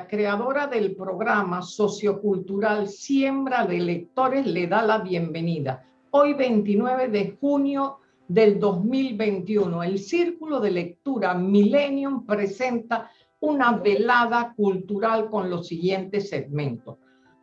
creadora del programa sociocultural Siembra de Lectores, le da la bienvenida. Hoy 29 de junio del 2021, el Círculo de Lectura Millennium presenta una velada cultural con los siguientes segmentos.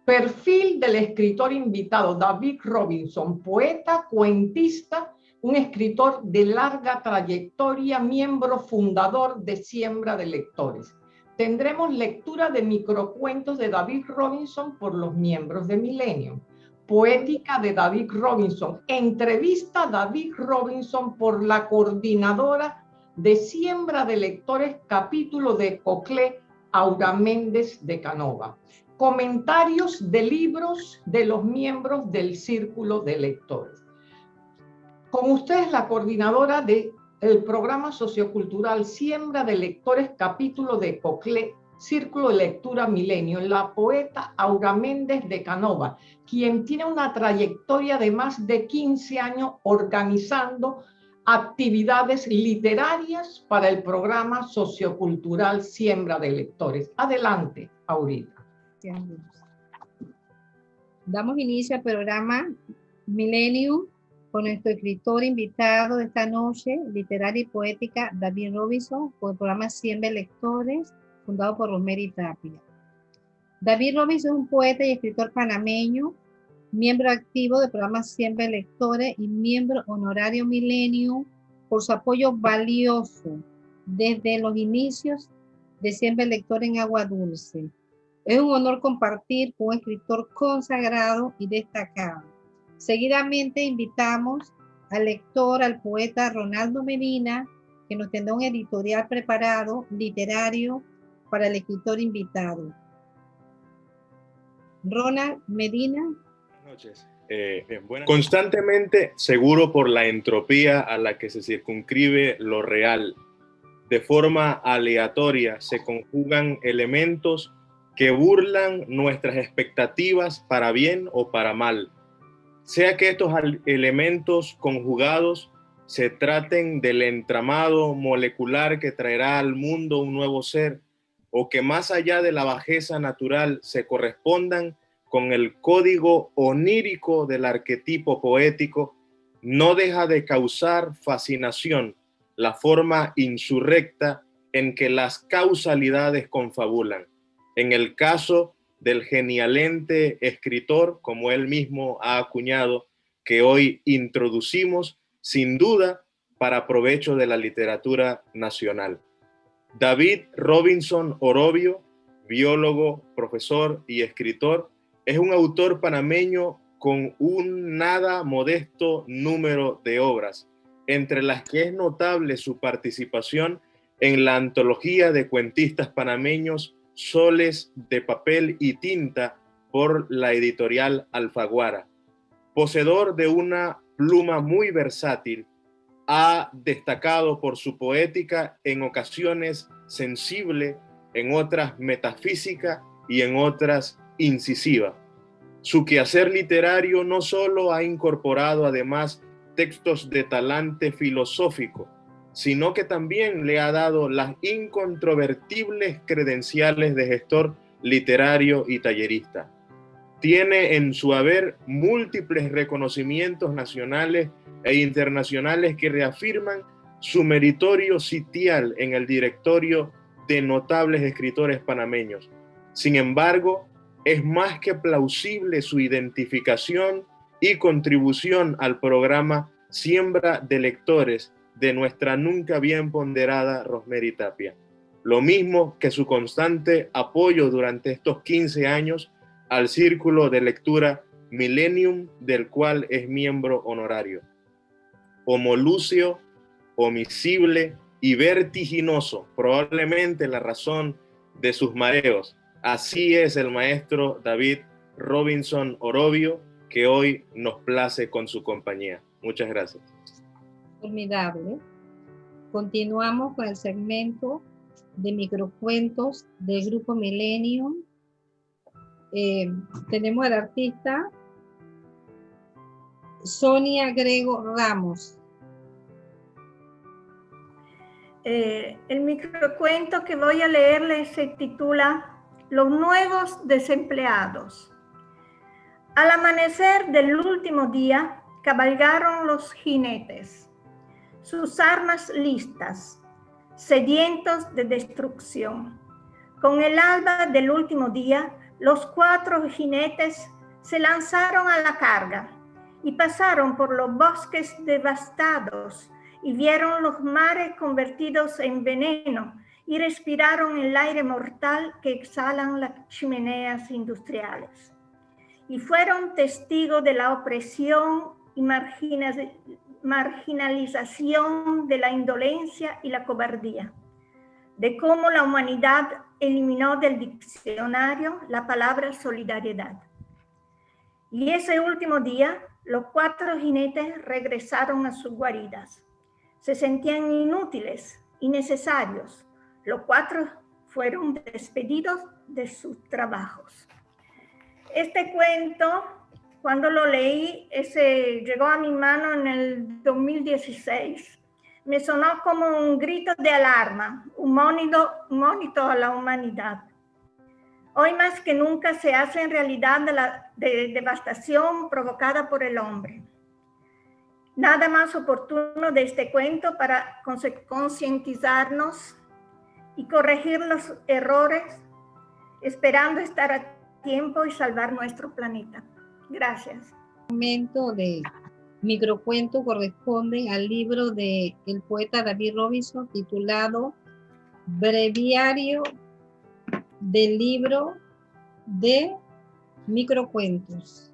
Perfil del escritor invitado David Robinson, poeta, cuentista, un escritor de larga trayectoria, miembro fundador de Siembra de Lectores. Tendremos lectura de microcuentos de David Robinson por los miembros de Millennium. Poética de David Robinson. Entrevista David Robinson por la coordinadora de Siembra de Lectores, capítulo de Coclé, Aura Méndez de Canova. Comentarios de libros de los miembros del Círculo de Lectores. Con ustedes la coordinadora del programa sociocultural Siembra de Lectores, capítulo de Coclé, Círculo de Lectura Milenio, la poeta Aura Méndez de Canova, quien tiene una trayectoria de más de 15 años organizando actividades literarias para el programa sociocultural Siembra de Lectores. Adelante, Aurita. Damos inicio al programa Millennium con nuestro escritor invitado de esta noche, literaria y poética, David Robinson, por el programa Siembra de Lectores, fundado por Rosemary Tapia. David Robinson es un poeta y escritor panameño, miembro activo del programa Siempre Lectores y miembro honorario Milenio por su apoyo valioso desde los inicios de Siempre Lectores en Agua Dulce. Es un honor compartir con un escritor consagrado y destacado. Seguidamente invitamos al lector, al poeta Ronaldo Medina, que nos tendrá un editorial preparado, literario, para el escritor invitado. Ronald Medina, noches. Eh, Constantemente seguro por la entropía a la que se circunscribe lo real. De forma aleatoria se conjugan elementos que burlan nuestras expectativas para bien o para mal. Sea que estos elementos conjugados se traten del entramado molecular que traerá al mundo un nuevo ser, o que más allá de la bajeza natural se correspondan con el código onírico del arquetipo poético, no deja de causar fascinación la forma insurrecta en que las causalidades confabulan. En el caso del genialente escritor, como él mismo ha acuñado, que hoy introducimos, sin duda, para provecho de la literatura nacional. David Robinson Orobio, biólogo, profesor y escritor, es un autor panameño con un nada modesto número de obras, entre las que es notable su participación en la antología de cuentistas panameños Soles de papel y tinta por la editorial Alfaguara. Poseedor de una pluma muy versátil, ha destacado por su poética en ocasiones sensible, en otras metafísica y en otras incisiva. Su quehacer literario no solo ha incorporado además textos de talante filosófico, sino que también le ha dado las incontrovertibles credenciales de gestor literario y tallerista. Tiene en su haber múltiples reconocimientos nacionales e internacionales que reafirman su meritorio sitial en el directorio de notables escritores panameños. Sin embargo, es más que plausible su identificación y contribución al programa Siembra de Lectores de nuestra nunca bien ponderada Rosemary Tapia. Lo mismo que su constante apoyo durante estos 15 años al círculo de lectura Millennium, del cual es miembro honorario. Homolucio, omisible y vertiginoso, probablemente la razón de sus mareos, Así es el maestro David Robinson Orobio, que hoy nos place con su compañía. Muchas gracias. Formidable. Continuamos con el segmento de microcuentos del Grupo Millennium. Eh, tenemos al artista Sonia Grego Ramos. Eh, el microcuento que voy a leerles se titula los nuevos desempleados. Al amanecer del último día, cabalgaron los jinetes, sus armas listas, sedientos de destrucción. Con el alba del último día, los cuatro jinetes se lanzaron a la carga y pasaron por los bosques devastados y vieron los mares convertidos en veneno y respiraron el aire mortal que exhalan las chimeneas industriales. Y fueron testigos de la opresión y marginalización de la indolencia y la cobardía, de cómo la humanidad eliminó del diccionario la palabra solidaridad. Y ese último día, los cuatro jinetes regresaron a sus guaridas. Se sentían inútiles, innecesarios, los cuatro fueron despedidos de sus trabajos. Este cuento, cuando lo leí, ese llegó a mi mano en el 2016. Me sonó como un grito de alarma, un monito, monito a la humanidad. Hoy más que nunca se hace en realidad de la devastación provocada por el hombre. Nada más oportuno de este cuento para concientizarnos y corregir los errores, esperando estar a tiempo y salvar nuestro planeta. Gracias. El momento de microcuento corresponde al libro del el poeta David Robinson titulado Breviario del libro de microcuentos.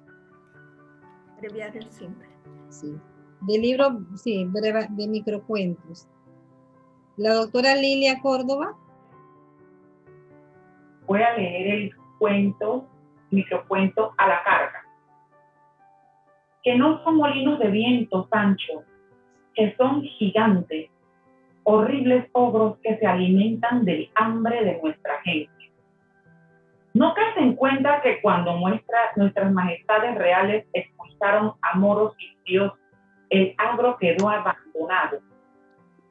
Breviario simple. Sí, del libro, sí, breve, de microcuentos. La doctora Lilia Córdoba. Voy a leer el cuento, microcuento a la carga. Que no son molinos de viento, Sancho, que son gigantes, horribles ogros que se alimentan del hambre de nuestra gente. No caes en cuenta que cuando nuestras majestades reales expulsaron a moros y tíos, el agro quedó abandonado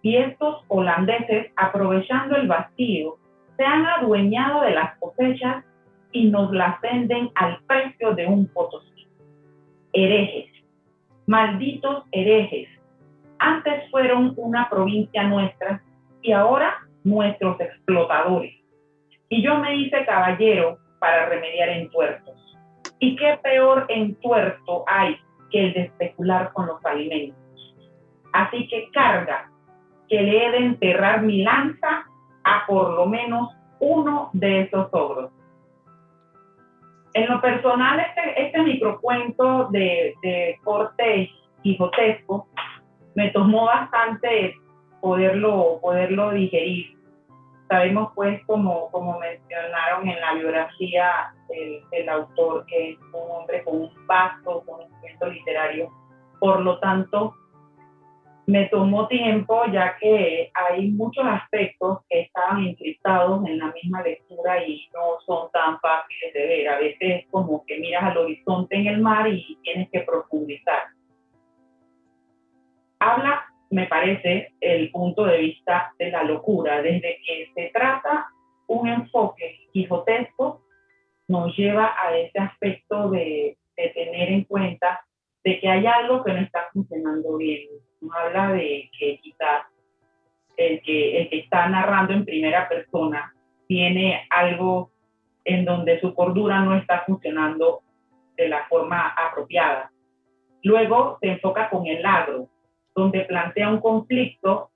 y estos holandeses, aprovechando el vacío, se han adueñado de las cosechas y nos las venden al precio de un potosí. Herejes, malditos herejes, antes fueron una provincia nuestra y ahora nuestros explotadores. Y yo me hice caballero para remediar entuertos. ¿Y qué peor entuerto hay que el de especular con los alimentos? Así que carga que le he de enterrar mi lanza a por lo menos uno de esos ogros. En lo personal, este, este microcuento de, de corte quijotesco me tomó bastante poderlo, poderlo digerir. Sabemos pues, como, como mencionaron en la biografía del, autor, que es un hombre con un vasto conocimiento literario, por lo tanto, me tomó tiempo ya que hay muchos aspectos que estaban encriptados en la misma lectura y no son tan fáciles de ver. A veces es como que miras al horizonte en el mar y tienes que profundizar. Habla, me parece, el punto de vista de la locura, desde que se trata un enfoque quijotesco, nos lleva a ese aspecto de, de tener en cuenta de que hay algo que no está funcionando bien habla de que quizás el que, el que está narrando en primera persona tiene algo en donde su cordura no está funcionando de la forma apropiada. Luego se enfoca con el agro, donde plantea un conflicto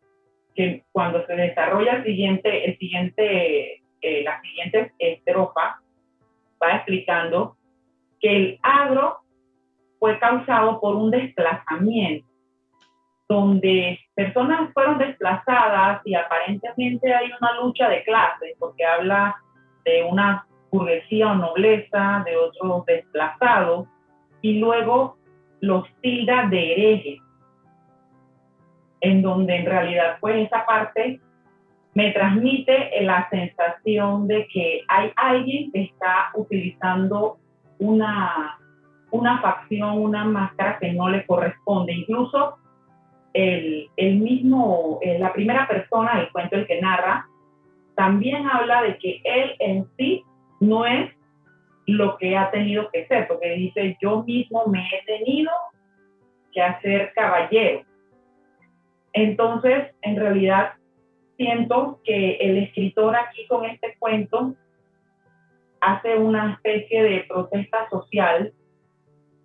que cuando se desarrolla el siguiente, el siguiente, eh, la siguiente estrofa va explicando que el agro fue causado por un desplazamiento donde personas fueron desplazadas y aparentemente hay una lucha de clases, porque habla de una burguesía o nobleza, de otros desplazados, y luego los tilda de herejes, en donde en realidad pues esa parte me transmite la sensación de que hay alguien que está utilizando una, una facción, una máscara que no le corresponde. Incluso el, mismo, eh, la primera persona del cuento, el que narra, también habla de que él en sí no es lo que ha tenido que ser, porque dice, yo mismo me he tenido que hacer caballero. Entonces, en realidad, siento que el escritor aquí con este cuento hace una especie de protesta social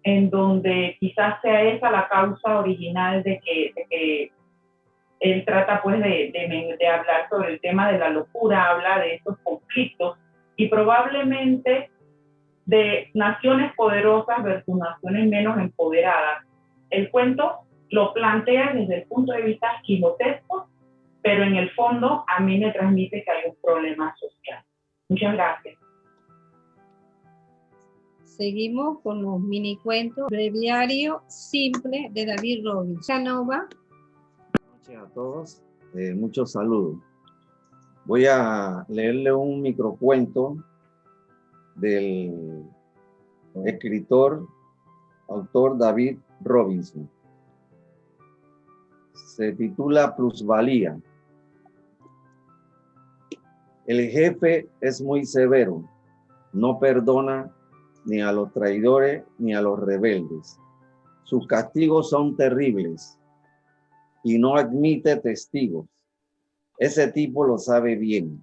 en donde quizás sea esa la causa original de que, él trata pues de, de, hablar sobre el tema de la locura, habla de estos conflictos y probablemente de naciones poderosas versus naciones menos empoderadas. El cuento lo plantea desde el punto de vista quijotesco, pero en el fondo a mí me transmite que hay un problema social. Muchas gracias. Seguimos con los mini cuentos. Breviario simple de David Robbins. Canova. Buenas noches a todos. Eh, muchos saludos. Voy a leerle un microcuento del escritor, autor David Robinson. Se titula Plusvalía. El jefe es muy severo, no perdona ni a los traidores ni a los rebeldes. Sus castigos son terribles y no admite testigos. Ese tipo lo sabe bien.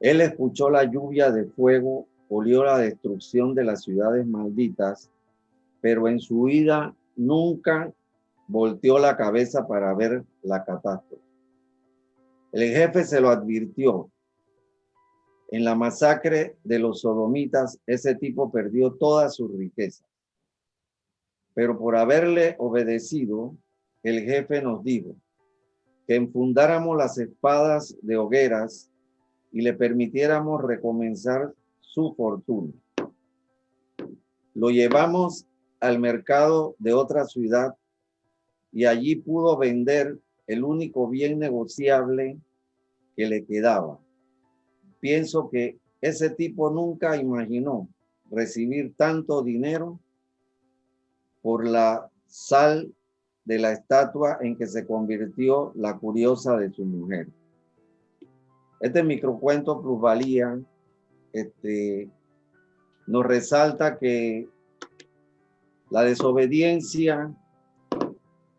Él escuchó la lluvia de fuego, olió la destrucción de las ciudades malditas, pero en su vida nunca volteó la cabeza para ver la catástrofe. El jefe se lo advirtió, en la masacre de los sodomitas, ese tipo perdió toda su riqueza. Pero por haberle obedecido, el jefe nos dijo que enfundáramos las espadas de hogueras y le permitiéramos recomenzar su fortuna. Lo llevamos al mercado de otra ciudad y allí pudo vender el único bien negociable que le quedaba, pienso que ese tipo nunca imaginó recibir tanto dinero por la sal de la estatua en que se convirtió la curiosa de su mujer. Este microcuento plusvalía este, nos resalta que la desobediencia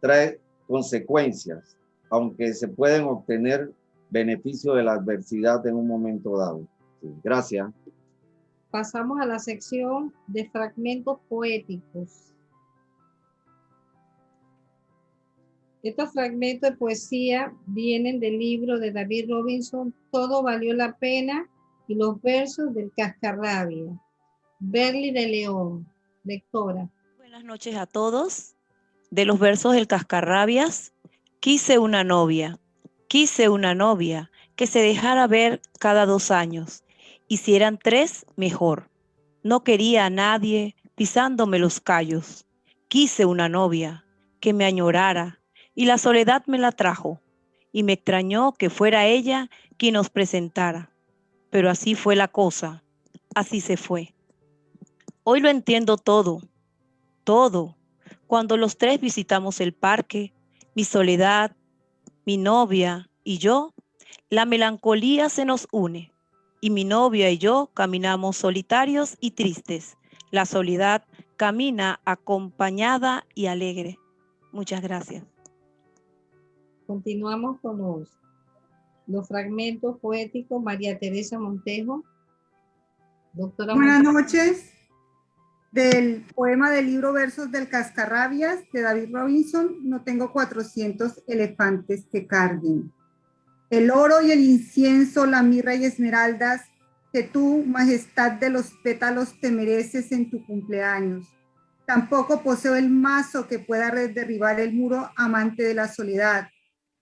trae consecuencias, aunque se pueden obtener beneficio de la adversidad en un momento dado. gracias. Pasamos a la sección de fragmentos poéticos. Estos fragmentos de poesía vienen del libro de David Robinson, Todo valió la pena, y los versos del Cascarrabia. Berly de León, lectora. Buenas noches a todos. De los versos del Cascarrabias, quise una novia, Quise una novia que se dejara ver cada dos años, y si eran tres, mejor. No quería a nadie pisándome los callos. Quise una novia que me añorara, y la soledad me la trajo, y me extrañó que fuera ella quien nos presentara. Pero así fue la cosa, así se fue. Hoy lo entiendo todo, todo. Cuando los tres visitamos el parque, mi soledad, mi novia y yo, la melancolía se nos une y mi novia y yo caminamos solitarios y tristes. La soledad camina acompañada y alegre. Muchas gracias. Continuamos con los, los fragmentos poéticos. María Teresa Montejo. Doctora Buenas noches. Del poema del libro Versos del Cascarrabias de David Robinson, no tengo 400 elefantes que carguen. El oro y el incienso, la mirra y esmeraldas, que tú, majestad de los pétalos, te mereces en tu cumpleaños. Tampoco poseo el mazo que pueda derribar el muro amante de la soledad.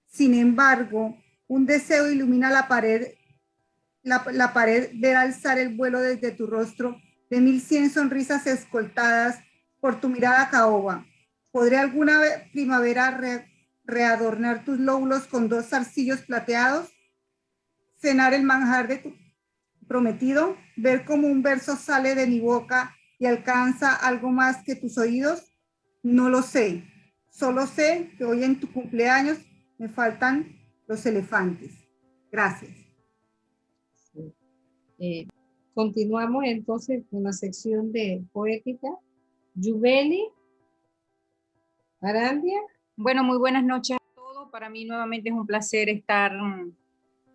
Sin embargo, un deseo ilumina la pared, la, pared, ver alzar el vuelo desde tu rostro de mil cien sonrisas escoltadas por tu mirada caoba. ¿Podré alguna primavera readornar tus lóbulos con dos zarcillos plateados? ¿Cenar el manjar de tu prometido? ¿Ver cómo un verso sale de mi boca y alcanza algo más que tus oídos? No lo sé. Solo sé que hoy en tu cumpleaños me faltan los elefantes. Gracias. Eh, Continuamos entonces con la sección de poética. Yubeli, Arandia. Bueno, muy buenas noches a todos. Para mí nuevamente es un placer estar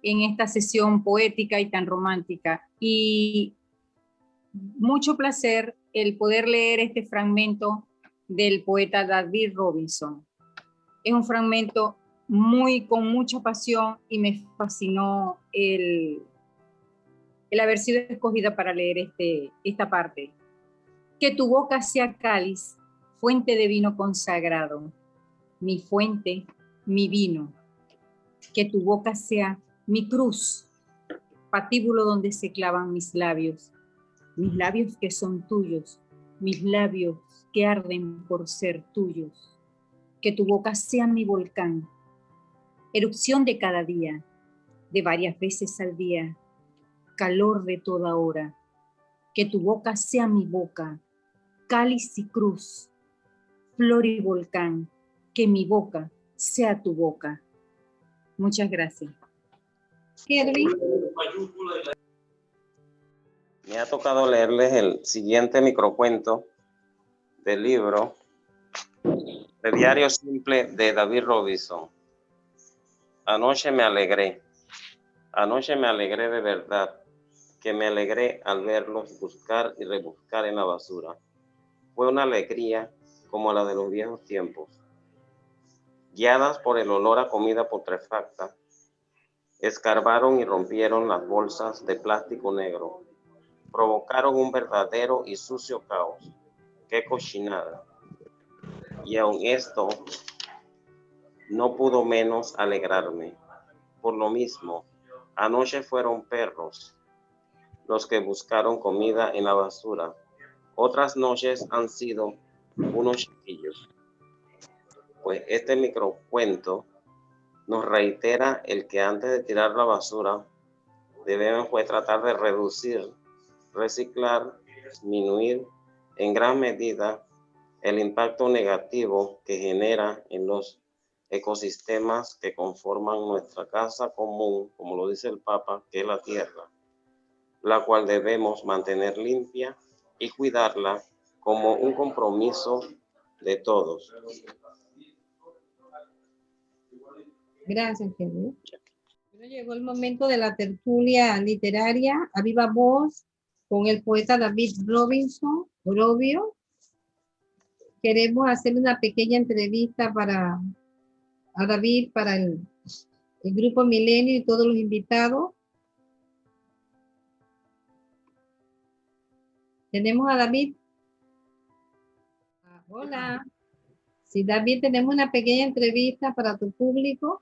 en esta sesión poética y tan romántica. Y mucho placer el poder leer este fragmento del poeta David Robinson. Es un fragmento muy con mucha pasión y me fascinó el, el haber sido escogida para leer este, esta parte. Que tu boca sea cáliz, fuente de vino consagrado, mi fuente, mi vino. Que tu boca sea mi cruz, patíbulo donde se clavan mis labios, mis labios que son tuyos, mis labios que arden por ser tuyos. Que tu boca sea mi volcán, erupción de cada día, de varias veces al día, calor de toda hora. Que tu boca sea mi boca, cáliz y cruz, flor y volcán. Que mi boca sea tu boca. Muchas gracias. Me ha tocado leerles el siguiente microcuento del libro El diario simple de David Robinson. Anoche me alegré. Anoche me alegré de verdad que me alegré al verlos buscar y rebuscar en la basura. Fue una alegría como la de los viejos tiempos. Guiadas por el olor a comida putrefacta, escarbaron y rompieron las bolsas de plástico negro. Provocaron un verdadero y sucio caos. ¡Qué cochinada! Y aun esto no pudo menos alegrarme. Por lo mismo, anoche fueron perros los que buscaron comida en la basura. Otras noches han sido unos chiquillos. Pues este microcuento nos reitera el que antes de tirar la basura debemos pues tratar de reducir, reciclar, disminuir en gran medida el impacto negativo que genera en los ecosistemas que conforman nuestra casa común, como lo dice el Papa, que es la tierra la cual debemos mantener limpia y cuidarla como un compromiso de todos. Gracias, Jesús. llegó el momento de la tertulia literaria a viva voz con el poeta David Robinson, Robio. Queremos hacer una pequeña entrevista para a David, para el, el grupo Milenio y todos los invitados. Tenemos a David. Ah, hola. Sí, David, tenemos una pequeña entrevista para tu público.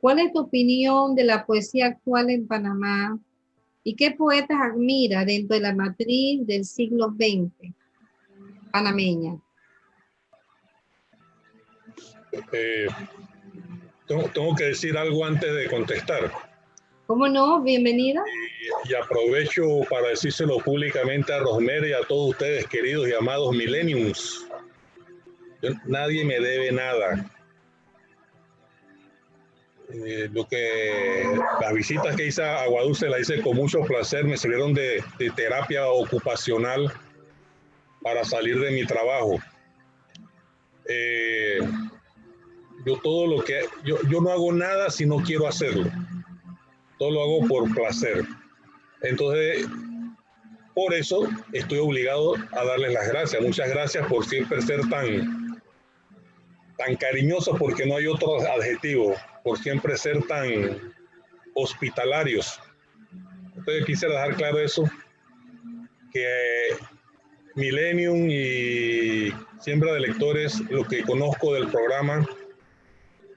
¿Cuál es tu opinión de la poesía actual en Panamá? ¿Y qué poetas admira dentro de la matriz del siglo XX panameña? Eh, tengo que decir algo antes de contestar. ¿Cómo no? Bienvenida. Y, aprovecho para decírselo públicamente a Rosmer y a todos ustedes, queridos y amados millenniums. nadie me debe nada. Eh, lo que las visitas que hice a Aguadulce las hice con mucho placer, me sirvieron de, terapia ocupacional para salir de mi trabajo. Eh, yo todo lo que yo, yo no hago nada si no quiero hacerlo todo lo hago por placer. Entonces, por eso estoy obligado a darles las gracias. Muchas gracias por siempre ser tan, tan cariñosos, porque no hay otro adjetivo, por siempre ser tan hospitalarios. Entonces quisiera dejar claro eso, que Millennium y Siembra de Lectores, lo que conozco del programa,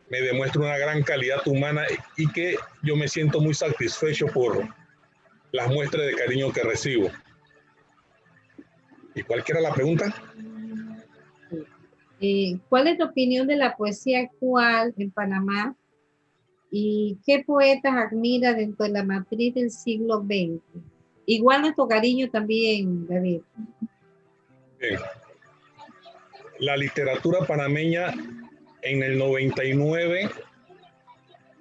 me demuestra una gran calidad humana y que yo me siento muy satisfecho por las muestras de cariño que recibo. ¿Y cuál era la pregunta? Eh, ¿Cuál es tu opinión de la poesía actual en Panamá? ¿Y qué poetas admira dentro de la matriz del siglo XX? Igual nuestro cariño también, David. La literatura panameña en el 99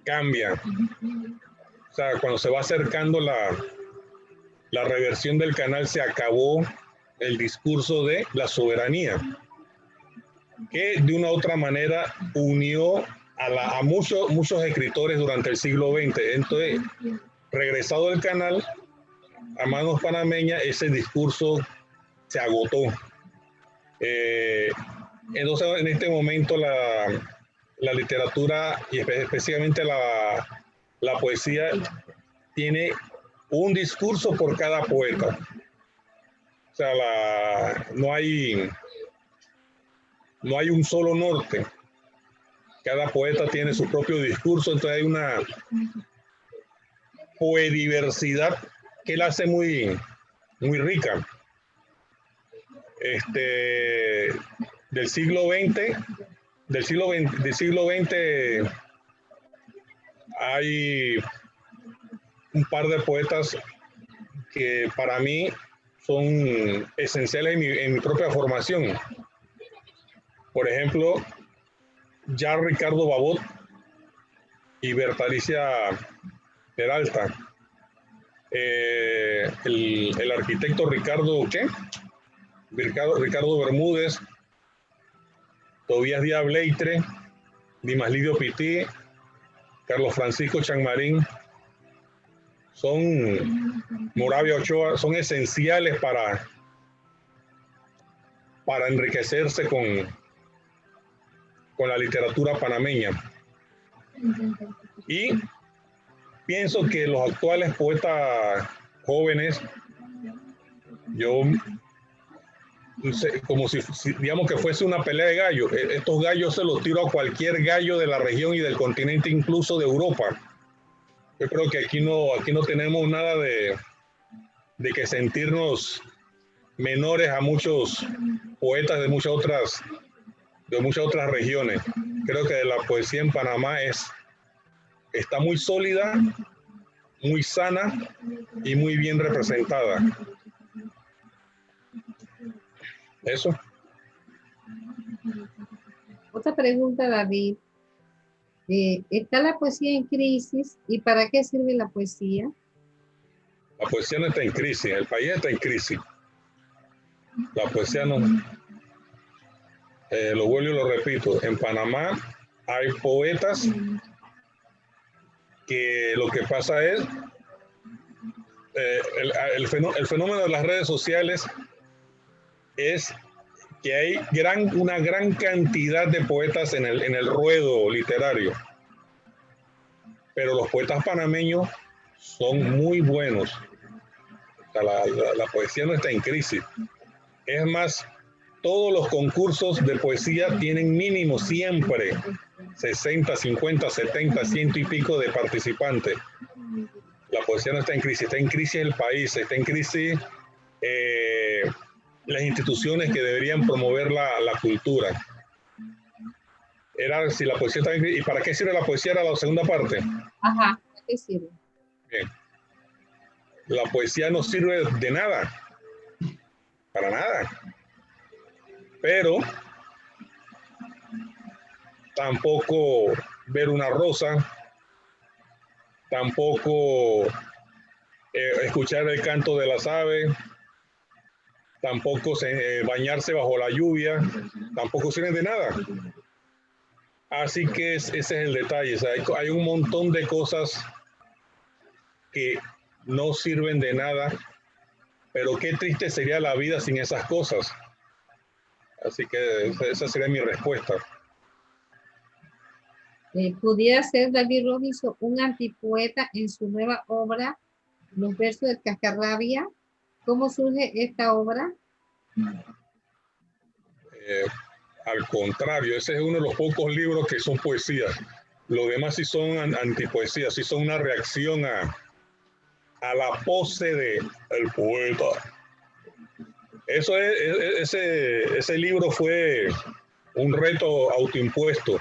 cambia. O sea, cuando se va acercando la, la reversión del canal se acabó el discurso de la soberanía, que de una u otra manera unió a, muchos, muchos escritores durante el siglo XX. Entonces, regresado el canal, a manos panameñas, ese discurso se agotó. Eh, entonces, en este momento, la, la literatura y específicamente la, la poesía tiene un discurso por cada poeta. O sea, no, hay, no hay un solo norte. Cada poeta tiene su propio discurso, entonces hay una poediversidad que la hace muy, muy rica. Este, del siglo XX, del siglo XX, del siglo XX hay un par de poetas que para mí son esenciales en mi, propia formación. Por ejemplo, ya Ricardo Babot y Bertalicia Peralta. Eh, el, arquitecto Ricardo, ¿qué? Ricardo, Ricardo Bermúdez, Tobías Díaz Dimas Lidio Pití, Carlos Francisco Chanmarín, son Moravia Ochoa, son esenciales para, para enriquecerse con, con la literatura panameña. Y pienso que los actuales poetas jóvenes, yo como si, digamos que fuese una pelea de gallos. E, estos gallos se los tiro a cualquier gallo de la región y del continente, incluso de Europa. Yo creo que aquí no, aquí no tenemos nada de, de que sentirnos menores a muchos poetas de muchas otras de muchas otras regiones. Creo que la poesía en Panamá es está muy sólida, muy sana y muy bien representada. Eso. Otra pregunta, David. Eh, ¿Está la poesía en crisis y para qué sirve la poesía? La poesía no está en crisis, el país está en crisis. La poesía no. Eh, lo vuelvo y lo repito, en Panamá hay poetas que lo que pasa es eh, el, fenómeno de las redes sociales es que hay gran, una gran cantidad de poetas en el, en el ruedo literario. Pero los poetas panameños son muy buenos. la, la, poesía no está en crisis. Es más, todos los concursos de poesía tienen mínimo siempre 60, 50, 70, ciento y pico de participantes. La poesía no está en crisis, está en crisis el país, está en crisis eh, las instituciones que deberían promover la, la, cultura. Era si la poesía está ¿Y para qué sirve la poesía? Era la segunda parte. Ajá, ¿para qué sirve? Bien. La poesía no sirve de nada. Para nada. Pero tampoco ver una rosa, tampoco eh, escuchar el canto de las aves, tampoco eh, bañarse bajo la lluvia, tampoco sirven de nada. Así que ese es el detalle. hay, un montón de cosas que no sirven de nada, pero qué triste sería la vida sin esas cosas. Así que esa sería mi respuesta. Eh, ¿Pudiera ser David Robinson un antipoeta en su nueva obra, Los versos de Cascarrabia? ¿Cómo surge esta obra? Eh, al contrario, ese es uno de los pocos libros que son poesías. Los demás sí son antipoesías, sí son una reacción a, a la pose de el poeta. Eso es, ese, ese libro fue un reto autoimpuesto.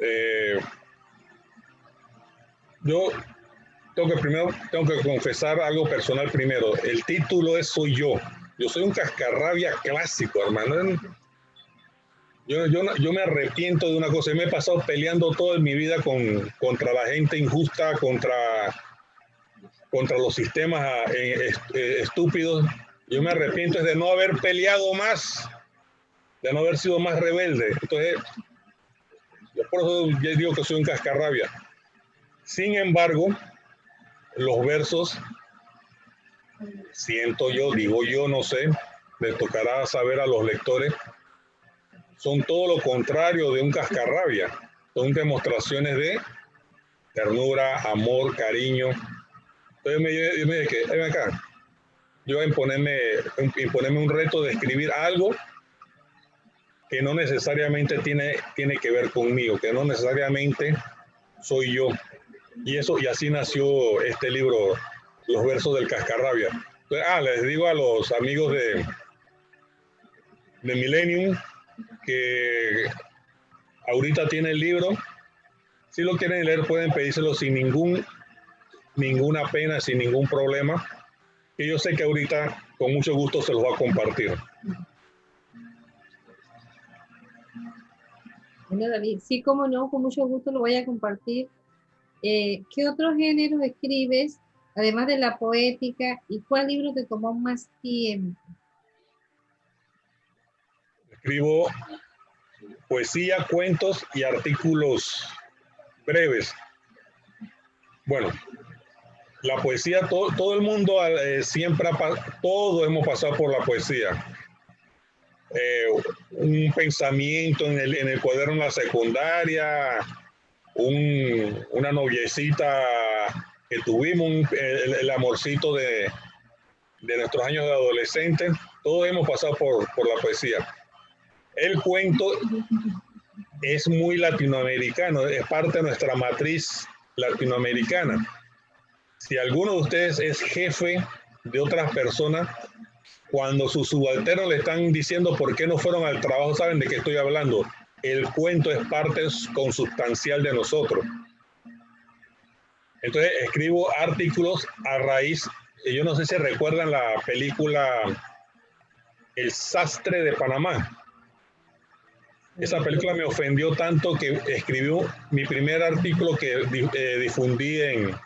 Eh, yo tengo que primero, tengo que confesar algo personal primero. El título es Soy yo. Yo soy un cascarrabia clásico, hermano. Yo, yo, yo me arrepiento de una cosa. Me he pasado peleando toda mi vida con, contra la gente injusta, contra contra los sistemas ah, eh, estúpidos. Yo me arrepiento de no haber peleado más, de no haber sido más rebelde. Entonces, por eso ya digo que soy un cascarrabia. Sin embargo, los versos, siento yo, digo yo, no sé, les tocará saber a los lectores, son todo lo contrario de un cascarrabia. Son demostraciones de ternura, amor, cariño. Entonces me, yo me dije, ven acá, yo imponerme, imponerme un reto de escribir algo que no necesariamente tiene, tiene que ver conmigo, que no necesariamente soy yo. Y eso, y así nació este libro, Los versos del cascarrabia. ah, les digo a los amigos de, de Millennium que ahorita tiene el libro. Si lo quieren leer, pueden pedírselo sin ningún, ninguna pena, sin ningún problema. Y yo sé que ahorita con mucho gusto se los va a compartir. Bueno, David, sí, como no, con mucho gusto lo voy a compartir. Eh, ¿Qué otros géneros escribes, además de la poética, y cuál libro te tomó más tiempo? Escribo poesía, cuentos y artículos breves. Bueno, la poesía, todo, todo el mundo eh, siempre, todos hemos pasado por la poesía. Eh, un pensamiento en el, en el cuaderno de la secundaria, un, una noviecita que tuvimos, el, amorcito de, de, nuestros años de adolescente, todos hemos pasado por, por la poesía. El cuento es muy latinoamericano, es parte de nuestra matriz latinoamericana. Si alguno de ustedes es jefe de otras personas, cuando sus subalternos le están diciendo por qué no fueron al trabajo, saben de qué estoy hablando. El cuento es parte consustancial de nosotros. Entonces escribo artículos a raíz, yo no sé si recuerdan la película El sastre de Panamá. Esa película me ofendió tanto que escribió mi primer artículo que eh, difundí en,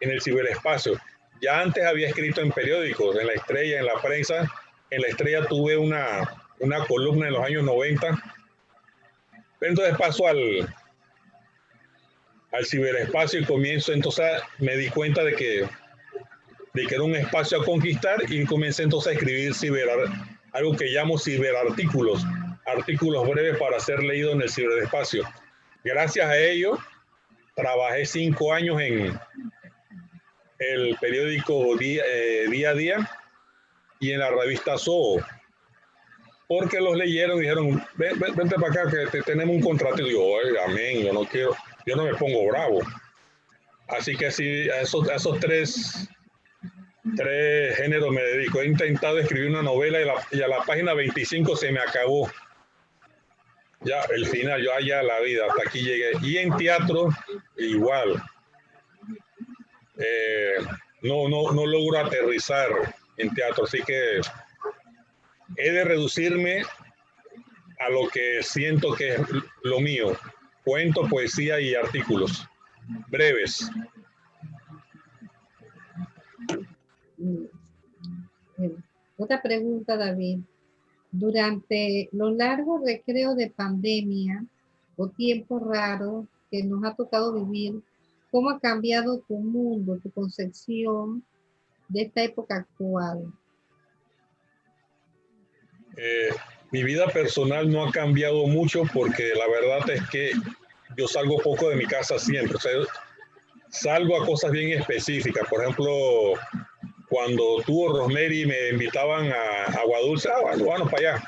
en el ciberespacio. Ya antes había escrito en periódicos, en La Estrella, en la prensa. En La Estrella tuve una, una columna en los años 90. Entonces paso al, al ciberespacio y comienzo, entonces me di cuenta de que, de que era un espacio a conquistar y comencé entonces a escribir ciber, algo que llamo ciberartículos, artículos breves para ser leídos en el ciberespacio. Gracias a ello, trabajé cinco años en, el periódico Día, eh, Día a Día y en la revista Zoo. Porque los leyeron y dijeron, vente para acá que tenemos un contrato. Y yo, amén, yo no quiero, yo no me pongo bravo. Así que sí, a esos, esos tres, tres géneros me dedico. He intentado escribir una novela y, a la página 25 se me acabó. Ya, el final, yo allá la vida, hasta aquí llegué. Y en teatro, igual. Eh, no, no, no logro aterrizar en teatro, así que he de reducirme a lo que siento que es lo mío, cuento, poesía y artículos breves. Otra pregunta, David. Durante los largos recreos de pandemia o tiempos raros que nos ha tocado vivir, ¿Cómo ha cambiado tu mundo, tu concepción de esta época actual? Eh, mi vida personal no ha cambiado mucho porque la verdad es que yo salgo poco de mi casa siempre. O sea, salgo a cosas bien específicas. Por ejemplo, cuando tú Rosemary me invitaban a Agua Dulce, ah, bueno, para allá.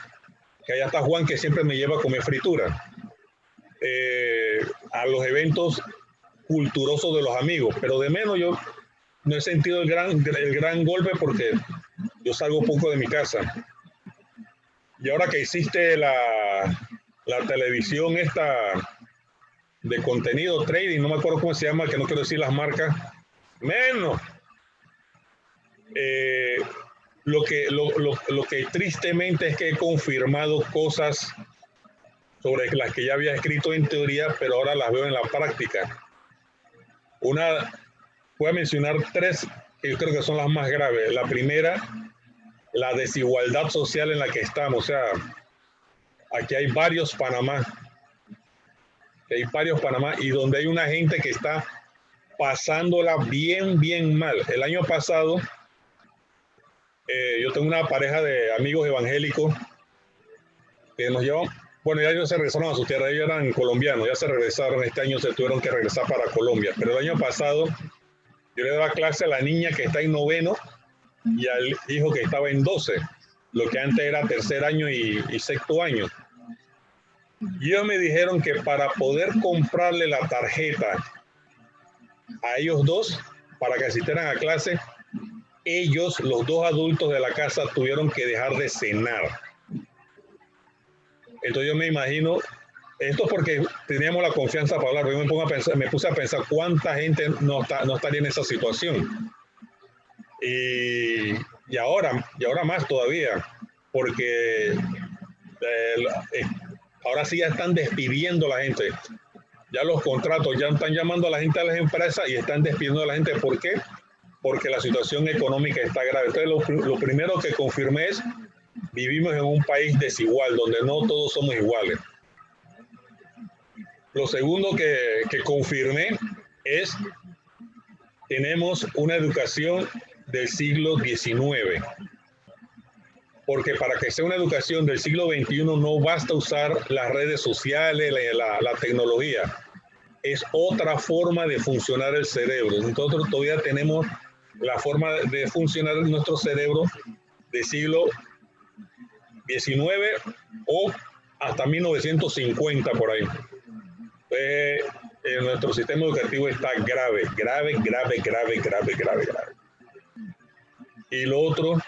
Que allá está Juan que siempre me lleva a comer fritura. Eh, a los eventos culturoso de los amigos, pero de menos yo no he sentido el gran, el gran golpe porque yo salgo poco de mi casa. Y ahora que hiciste la, la televisión esta de contenido trading, no me acuerdo cómo se llama, que no quiero decir las marcas, menos. Eh, lo, que, lo, lo, lo, que tristemente es que he confirmado cosas sobre las que ya había escrito en teoría, pero ahora las veo en la práctica. Una, voy a mencionar tres, que yo creo que son las más graves. La primera, la desigualdad social en la que estamos. O sea, aquí hay varios Panamá. Hay varios Panamá y donde hay una gente que está pasándola bien, bien mal. El año pasado, eh, yo tengo una pareja de amigos evangélicos que nos llevan, bueno, ya ellos se regresaron a su tierra, ellos eran colombianos, ya se regresaron, este año se tuvieron que regresar para Colombia, pero el año pasado yo le daba clase a la niña que está en noveno y al hijo que estaba en doce, lo que antes era tercer año y, sexto año. Y me dijeron que para poder comprarle la tarjeta a ellos dos para que asistieran a clase, ellos, los dos adultos de la casa, tuvieron que dejar de cenar. Entonces yo me imagino, esto porque teníamos la confianza para hablar, me, me puse a pensar cuánta gente no, está, no estaría en esa situación. Y, y ahora, y ahora más todavía, porque eh, ahora sí ya están despidiendo a la gente ya los contratos ya están llamando a la gente a las empresas y están despidiendo a la gente. ¿Por qué? Porque la situación económica está grave. Entonces, lo, primero que confirmé es, vivimos en un país desigual, donde no todos somos iguales. Lo segundo que, que confirmé es, tenemos una educación del siglo XIX porque para que sea una educación del siglo XXI no basta usar las redes sociales, la, la, tecnología, es otra forma de funcionar el cerebro. Nosotros todavía tenemos la forma de funcionar nuestro cerebro del siglo XIX o hasta 1950 por ahí. Eh, nuestro sistema educativo está grave, grave, grave, grave, grave, grave, grave. Y lo otro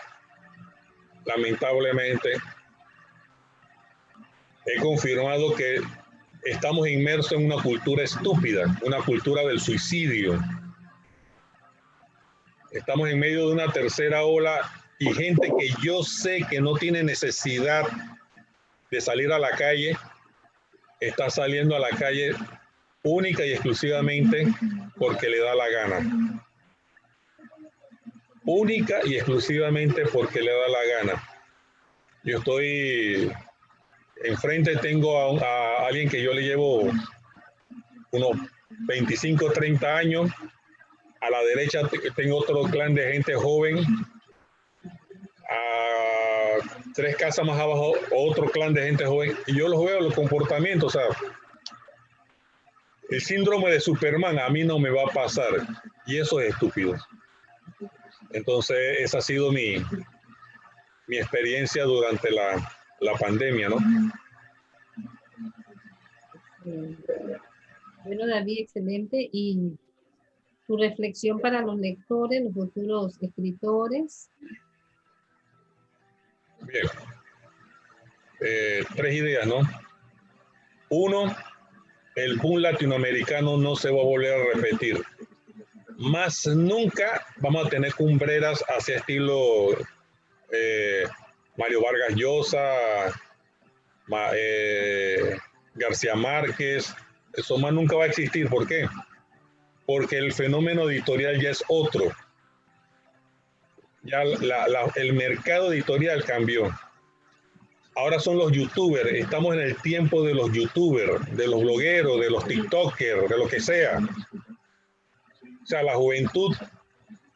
lamentablemente, he confirmado que estamos inmersos en una cultura estúpida, una cultura del suicidio. Estamos en medio de una tercera ola y gente que yo sé que no tiene necesidad de salir a la calle, está saliendo a la calle única y exclusivamente porque le da la gana única y exclusivamente porque le da la gana. Yo estoy enfrente, tengo a, alguien que yo le llevo unos 25, 30 años. A la derecha tengo otro clan de gente joven. A tres casas más abajo, otro clan de gente joven. Y yo los veo los comportamientos. O el síndrome de Superman a mí no me va a pasar. Y eso es estúpido. Entonces, esa ha sido mi, mi experiencia durante la, la pandemia, ¿no? Bueno, David, excelente. Y tu reflexión para los lectores, los futuros escritores. Bien. Eh, tres ideas, ¿no? Uno, el boom latinoamericano no se va a volver a repetir más nunca vamos a tener cumbreras hacia estilo eh, Mario Vargas Llosa, eh, García Márquez, eso más nunca va a existir. ¿Por qué? Porque el fenómeno editorial ya es otro. Ya el mercado editorial cambió. Ahora son los youtubers, estamos en el tiempo de los youtubers, de los blogueros, de los tiktokers, de lo que sea. O sea, la juventud,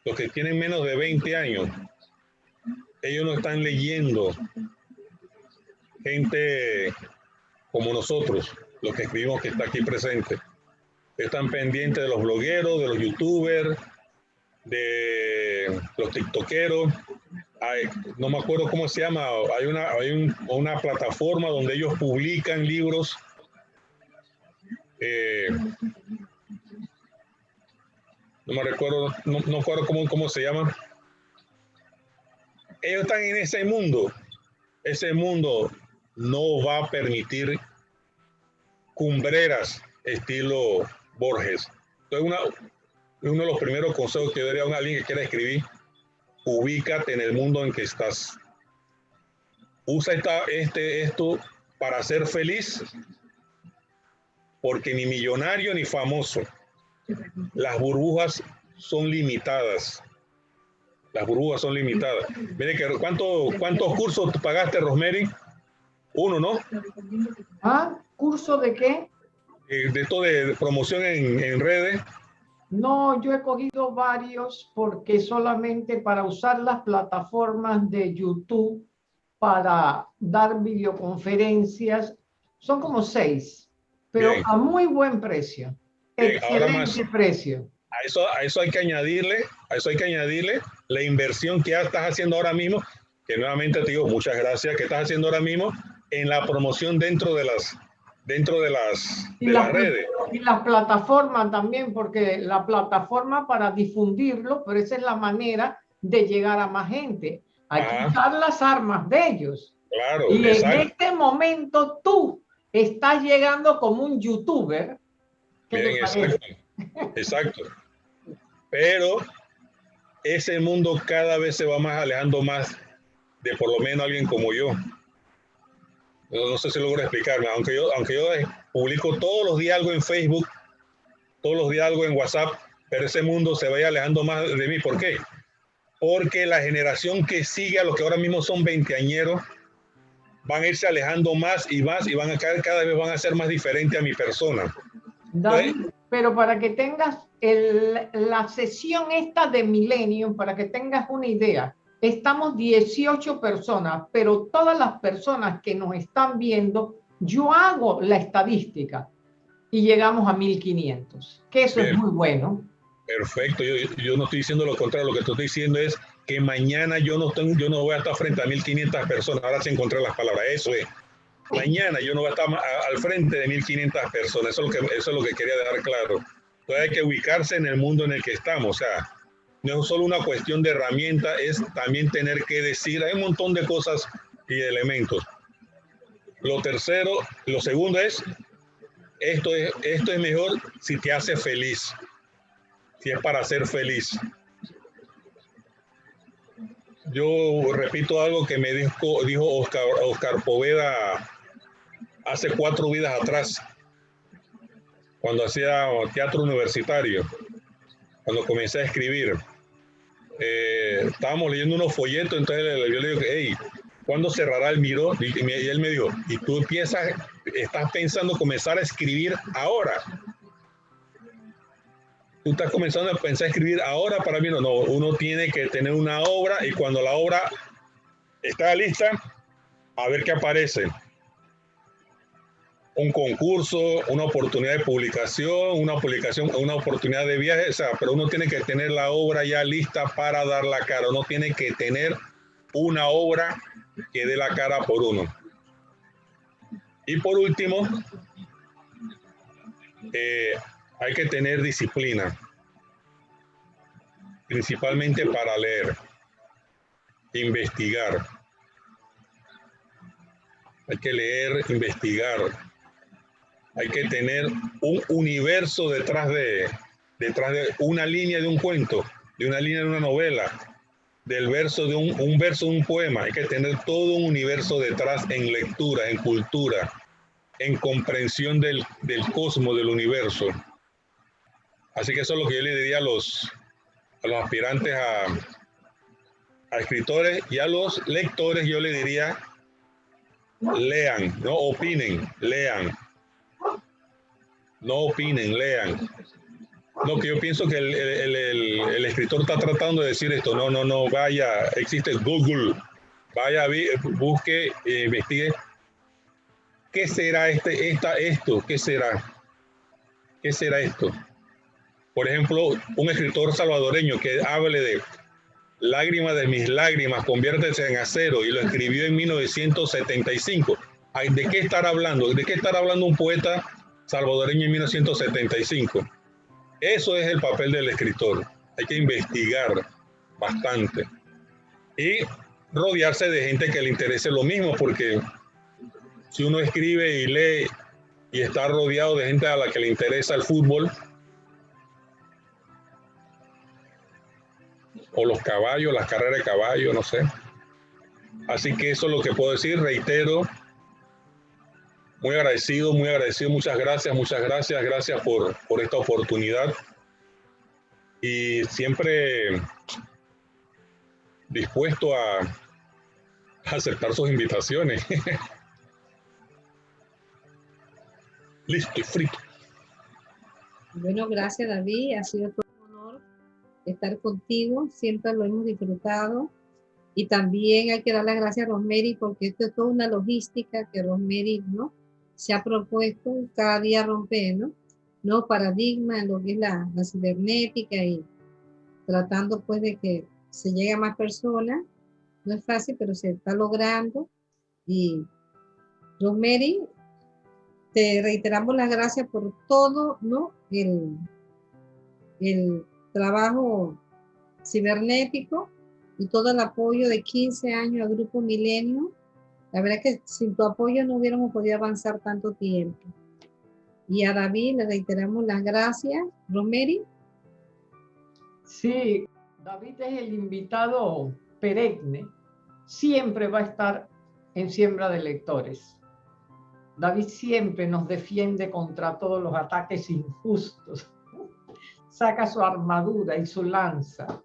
los que tienen menos de 20 años, ellos no están leyendo gente como nosotros, los que escribimos que está aquí presente. Están pendientes de los blogueros, de los youtubers, de los tiktokeros. no me acuerdo cómo se llama, hay una, hay una plataforma donde ellos publican libros eh, no me recuerdo, no, no recuerdo cómo, cómo se llama. Ellos están en ese mundo. Ese mundo no va a permitir cumbreras estilo Borges. Entonces, uno de los primeros consejos que daría a alguien que quiera escribir, ubícate en el mundo en que estás. Usa esta, este, esto para ser feliz, porque ni millonario ni famoso las burbujas son limitadas. Las burbujas son limitadas. Mire que ¿cuánto, ¿cuántos cursos pagaste, Rosemary? Uno, ¿no? ¿Ah? ¿Curso de qué? Eh, de esto de promoción en, en redes. No, yo he cogido varios porque solamente para usar las plataformas de YouTube para dar videoconferencias son como seis, pero a muy buen precio. Excelente precio. A eso, a eso hay que añadirle, a eso hay que añadirle la inversión que ya estás haciendo ahora mismo, que nuevamente te digo muchas gracias, que estás haciendo ahora mismo en la promoción dentro de las dentro de las, las redes. Y las plataformas también, porque la plataforma para difundirlo, pero esa es la manera de llegar a más gente. Hay que usar las armas de ellos. Claro, y en este momento tú estás llegando como un youtuber. Exacto, exacto. Pero ese mundo cada vez se va más alejando más de por lo menos alguien como yo. No, sé si logro explicarme, aunque yo, aunque yo publico todos los días algo en Facebook, todos los días algo en WhatsApp, pero ese mundo se vaya alejando más de mí. ¿Por qué? Porque la generación que sigue a los que ahora mismo son veinteañeros van a irse alejando más y más y van a cada, cada vez van a ser más diferentes a mi persona. Pero para que tengas el, la sesión esta de Millennium, para que tengas una idea, estamos 18 personas, pero todas las personas que nos están viendo, yo hago la estadística y llegamos a 1500, que eso es muy bueno. Perfecto, yo, yo, no estoy diciendo lo contrario, lo que estoy diciendo es que mañana yo no, tengo, yo no voy a estar frente a 1500 personas, ahora se encontré las palabras, eso es. Mañana yo no voy a estar al frente de 1500 personas, eso es, lo que, quería dejar claro. Entonces hay que ubicarse en el mundo en el que estamos, o sea, no es solo una cuestión de herramienta, es también tener que decir, hay un montón de cosas y elementos. Lo tercero, lo segundo es, esto es, esto es mejor si te hace feliz, si es para ser feliz. Yo repito algo que me dijo, dijo Oscar, Oscar Poveda hace cuatro vidas atrás, cuando hacía teatro universitario, cuando comencé a escribir eh, estábamos leyendo unos folletos, entonces yo le digo, hey, ¿cuándo cerrará el Miro? Y, él me dijo, y tú empiezas, estás pensando comenzar a escribir ahora. Tú estás comenzando a pensar a escribir ahora para mí, no, no, uno tiene que tener una obra y cuando la obra está lista, a ver qué aparece un concurso, una oportunidad de publicación, una publicación, una oportunidad de viaje, o sea, pero uno tiene que tener la obra ya lista para dar la cara, uno tiene que tener una obra que dé la cara por uno. Y por último, eh, hay que tener disciplina, principalmente para leer, investigar. Hay que leer, investigar, hay que tener un universo detrás de, detrás de una línea de un cuento, de una línea de una novela, del verso de un, verso de un poema. Hay que tener todo un universo detrás en lectura, en cultura, en comprensión del, del cosmos, del universo. Así que eso es lo que yo le diría a los, a los aspirantes a, a escritores y a los lectores, yo le diría, lean, no opinen, lean no opinen, lean. No, que yo pienso que el, escritor está tratando de decir esto. No, no, no, vaya, existe Google. Vaya, busque, eh, investigue. ¿Qué será este, esta, esto? ¿Qué será? ¿Qué será esto? Por ejemplo, un escritor salvadoreño que hable de lágrimas de mis lágrimas, conviértese en acero, y lo escribió en 1975. ¿De qué estar hablando? ¿De qué estar hablando un poeta salvadoreño en 1975. Eso es el papel del escritor. Hay que investigar bastante y rodearse de gente que le interese lo mismo, porque si uno escribe y lee y está rodeado de gente a la que le interesa el fútbol, o los caballos, las carreras de caballo, no sé. Así que eso es lo que puedo decir, reitero, muy agradecido, muy agradecido. Muchas gracias, muchas gracias. Gracias por, por esta oportunidad. Y siempre dispuesto a, aceptar sus invitaciones. Listo, frito. Bueno, gracias David, ha sido todo un honor estar contigo, siempre lo hemos disfrutado. Y también hay que dar las gracias a Rosemary porque esto es toda una logística que Rosemary ¿no? Se ha propuesto cada día romper, ¿no? Nuevos paradigmas en lo que es la, la cibernética y tratando pues de que se llegue a más personas. No es fácil, pero se está logrando. Y Rosemary, te reiteramos las gracias por todo, ¿no? El, el trabajo cibernético y todo el apoyo de 15 años al Grupo Milenio. La verdad es que sin tu apoyo no hubiéramos podido avanzar tanto tiempo. Y a David le reiteramos las gracias. Romeri. Sí, David es el invitado perenne. Siempre va a estar en siembra de lectores. David siempre nos defiende contra todos los ataques injustos. Saca su armadura y su lanza.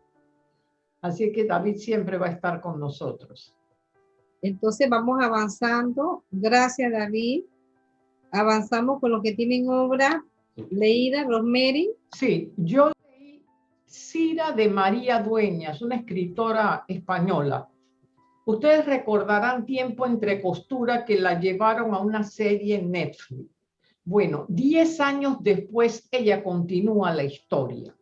Así que David siempre va a estar con nosotros. Entonces vamos avanzando. Gracias, David. Avanzamos con lo que tienen obra leída, Rosemary. Sí, yo leí Cira de María Dueñas, una escritora española. Ustedes recordarán tiempo entre costura que la llevaron a una serie en Netflix. Bueno, diez años después ella continúa la historia.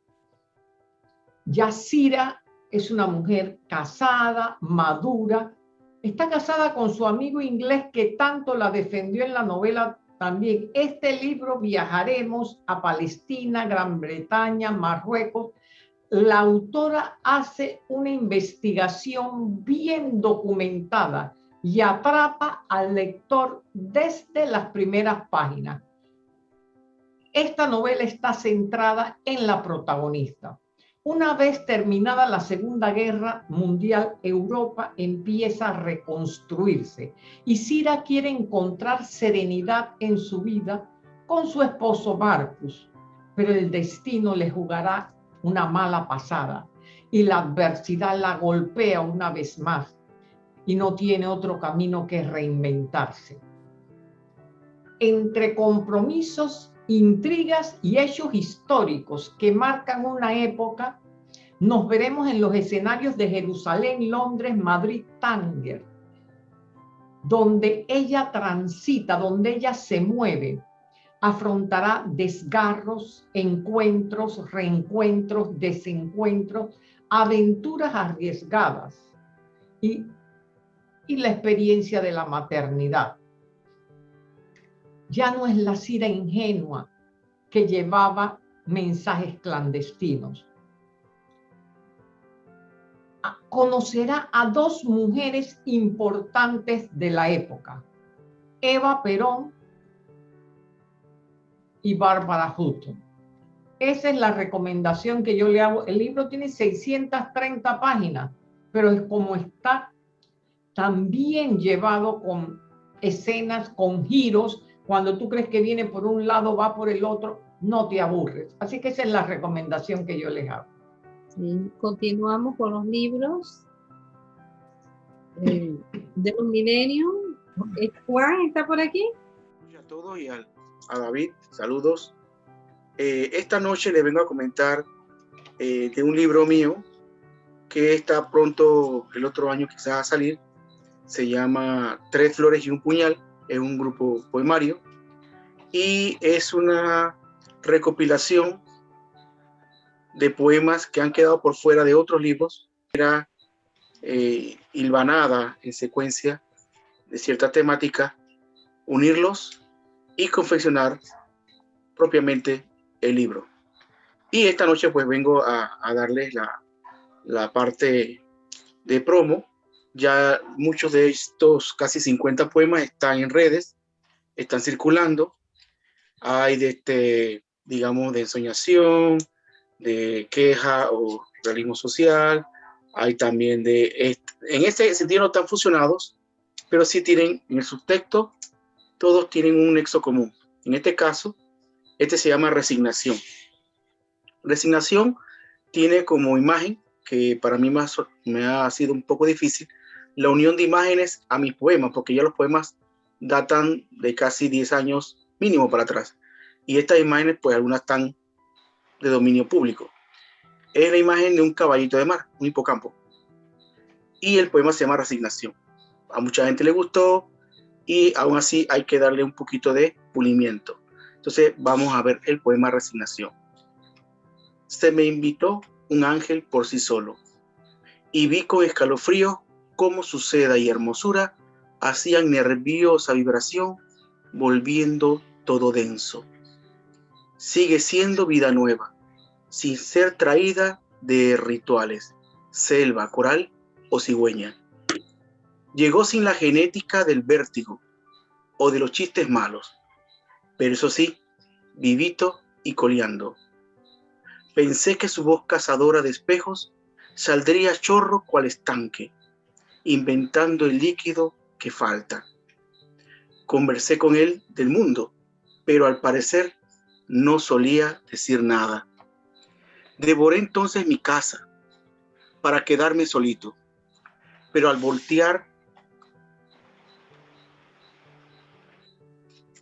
Yacira es una mujer casada, madura, está casada con su amigo inglés que tanto la defendió en la novela también. Este libro viajaremos a Palestina, Gran Bretaña, Marruecos, la autora hace una investigación bien documentada y atrapa al lector desde las primeras páginas. Esta novela está centrada en la protagonista. Una vez terminada la Segunda Guerra Mundial, Europa empieza a reconstruirse y Cira quiere encontrar serenidad en su vida con su esposo Marcus, pero el destino le jugará una mala pasada y la adversidad la golpea una vez más y no tiene otro camino que reinventarse. Entre compromisos, intrigas y hechos históricos que marcan una época, nos veremos en los escenarios de Jerusalén, Londres, Madrid, Tánger, donde ella transita, donde ella se mueve, afrontará desgarros, encuentros, reencuentros, desencuentros, aventuras arriesgadas y, y la experiencia de la maternidad. Ya no es la Cira ingenua que llevaba mensajes clandestinos. Conocerá a dos mujeres importantes de la época, Eva Perón y Bárbara Hutton. Esa es la recomendación que yo le hago. El libro tiene 630 páginas, pero es como está también llevado con escenas, con giros. Cuando tú crees que viene por un lado, va por el otro, no te aburres. Así que esa es la recomendación que yo les hago. continuamos con los libros eh, de un milenio. Juan está por aquí. A todos y al a David, saludos. Eh, esta noche le vengo a comentar eh, de un libro mío que está pronto el otro año quizás a salir. Se llama Tres Flores y un Puñal, es un grupo poemario y es una recopilación de poemas que han quedado por fuera de otros libros. Era eh, hilvanada en secuencia de cierta temática, unirlos y confeccionar propiamente el libro. Y esta noche pues vengo a, darles la, la parte de promo. Ya muchos de estos casi 50 poemas están en redes, están circulando. Hay de este, digamos, de ensoñación, de queja o realismo social. Hay también de, en este sentido no están fusionados, pero sí tienen en el subtexto todos tienen un nexo común. En este caso, este se llama resignación. Resignación tiene como imagen que para mí más, me ha sido un poco difícil, la unión de imágenes a mis poemas, porque ya los poemas datan de casi 10 años mínimo para atrás. Y estas imágenes, pues algunas están de dominio público. Es la imagen de un caballito de mar, un hipocampo. Y el poema se llama Resignación. A mucha gente le gustó y aún así hay que darle un poquito de pulimiento. Entonces vamos a ver el poema Resignación. Se me invitó un ángel por sí solo y vi con escalofrío cómo su seda y hermosura hacían nerviosa vibración volviendo todo denso. Sigue siendo vida nueva, sin ser traída de rituales, selva, coral o cigüeña. Llegó sin la genética del vértigo o de los chistes malos, pero eso sí, vivito y coleando. Pensé que su voz cazadora de espejos saldría chorro cual estanque, inventando el líquido que falta. Conversé con él del mundo, pero al parecer no solía decir nada. Devoré entonces mi casa para quedarme solito, pero al voltear